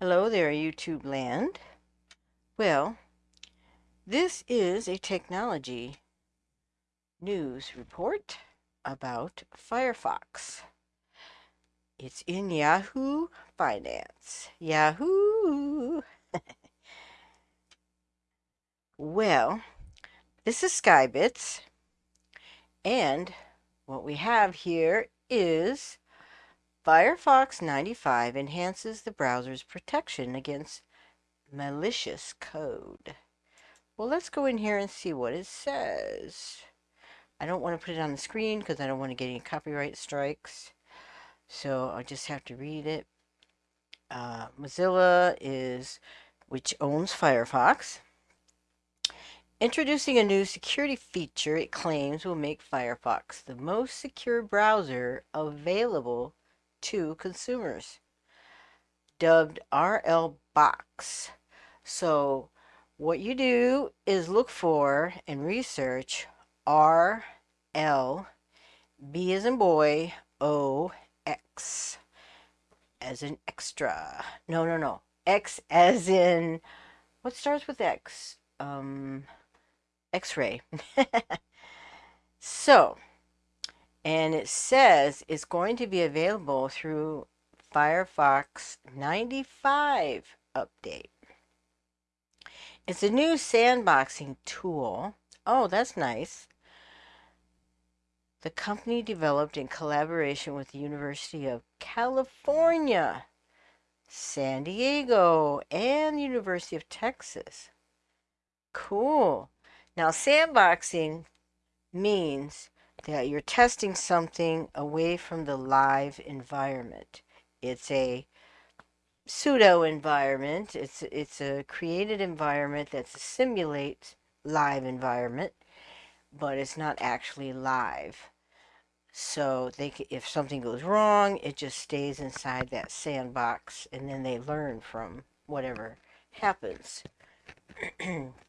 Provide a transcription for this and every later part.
Hello there, YouTube land. Well, this is a technology news report about Firefox. It's in Yahoo Finance. Yahoo! well, this is Skybits, and what we have here is Firefox 95 enhances the browser's protection against malicious code. Well, let's go in here and see what it says. I don't want to put it on the screen because I don't want to get any copyright strikes. So I just have to read it. Uh, Mozilla is, which owns Firefox. Introducing a new security feature it claims will make Firefox the most secure browser available to consumers, dubbed RL Box. So what you do is look for and research RL B as in boy O X as in extra. No, no, no. X as in what starts with X? Um, X-ray. so and it says it's going to be available through Firefox 95 update. It's a new sandboxing tool. Oh, that's nice. The company developed in collaboration with the University of California, San Diego, and the University of Texas. Cool. Now, sandboxing means that you're testing something away from the live environment. It's a pseudo environment. It's it's a created environment that simulates live environment, but it's not actually live. So they if something goes wrong, it just stays inside that sandbox, and then they learn from whatever happens.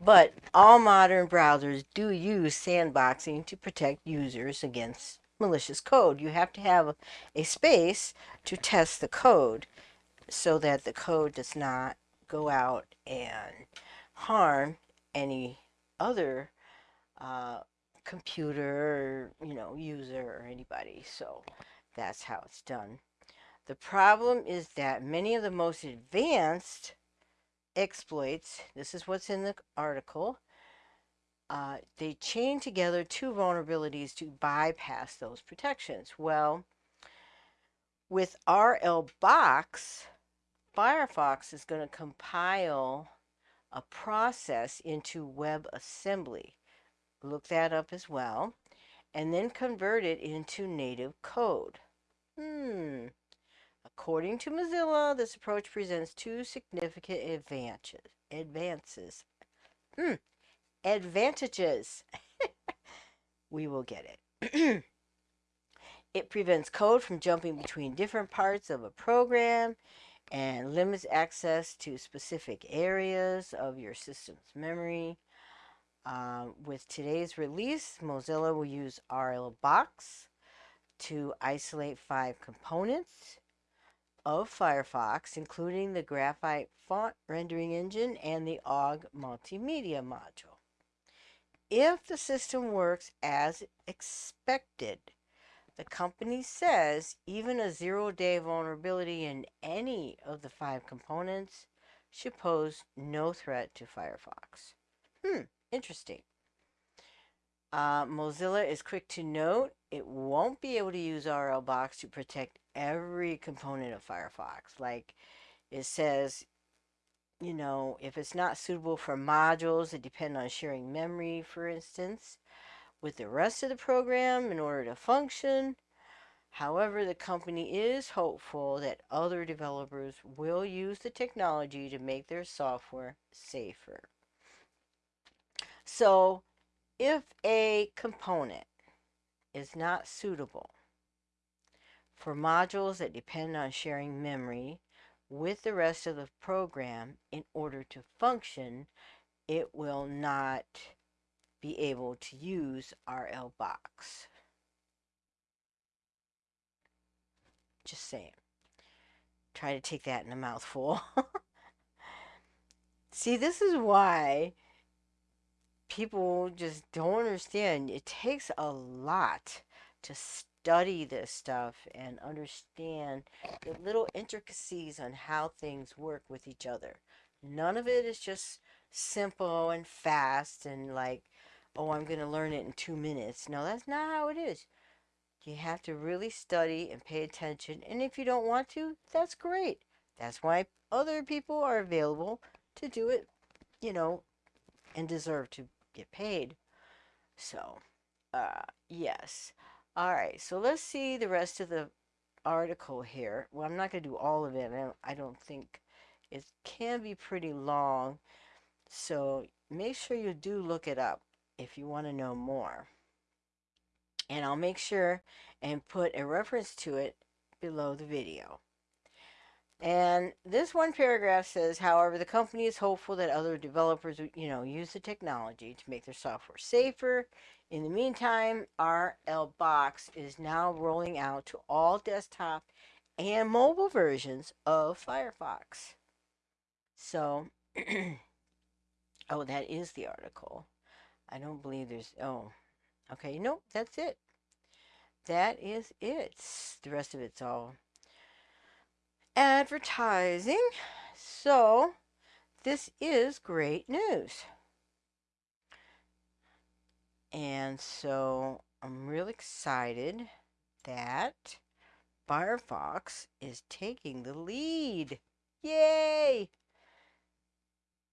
But all modern browsers do use sandboxing to protect users against malicious code. You have to have a space to test the code so that the code does not go out and harm any other uh, computer, you know, user or anybody. So that's how it's done. The problem is that many of the most advanced exploits, this is what's in the article, uh, they chain together two vulnerabilities to bypass those protections. Well, with RL Box, Firefox is going to compile a process into WebAssembly. Look that up as well. And then convert it into native code. Hmm, According to Mozilla, this approach presents two significant advantages. Advances. Mm, advantages. we will get it. it prevents code from jumping between different parts of a program and limits access to specific areas of your system's memory. Um, with today's release, Mozilla will use RL Box to isolate five components of Firefox, including the Graphite font rendering engine and the OGG multimedia module. If the system works as expected, the company says even a zero-day vulnerability in any of the five components should pose no threat to Firefox. Hmm, interesting. Uh, Mozilla is quick to note it won't be able to use RLBox to protect every component of Firefox. Like it says, you know, if it's not suitable for modules that depend on sharing memory, for instance, with the rest of the program in order to function. However, the company is hopeful that other developers will use the technology to make their software safer. So, if a component is not suitable for modules that depend on sharing memory with the rest of the program in order to function, it will not be able to use RL Box. Just saying. try to take that in a mouthful. See, this is why people just don't understand. It takes a lot to study this stuff and understand the little intricacies on how things work with each other. None of it is just simple and fast and like, oh, I'm going to learn it in two minutes. No, that's not how it is. You have to really study and pay attention. And if you don't want to, that's great. That's why other people are available to do it, you know, and deserve to get paid. So, uh, yes. All right, so let's see the rest of the article here. Well, I'm not going to do all of it. I don't, I don't think it can be pretty long. So make sure you do look it up if you want to know more. And I'll make sure and put a reference to it below the video. And this one paragraph says, however, the company is hopeful that other developers, you know, use the technology to make their software safer. In the meantime, RL Box is now rolling out to all desktop and mobile versions of Firefox. So, oh, that is the article. I don't believe there's, oh, okay, nope, that's it. That is it. The rest of it's all advertising. So, this is great news. And so, I'm really excited that Firefox is taking the lead. Yay!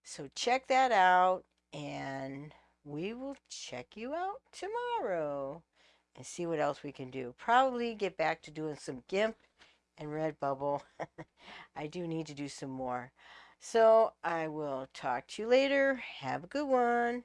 So, check that out, and we will check you out tomorrow and see what else we can do. Probably get back to doing some GIMP and Redbubble. I do need to do some more. So I will talk to you later. Have a good one.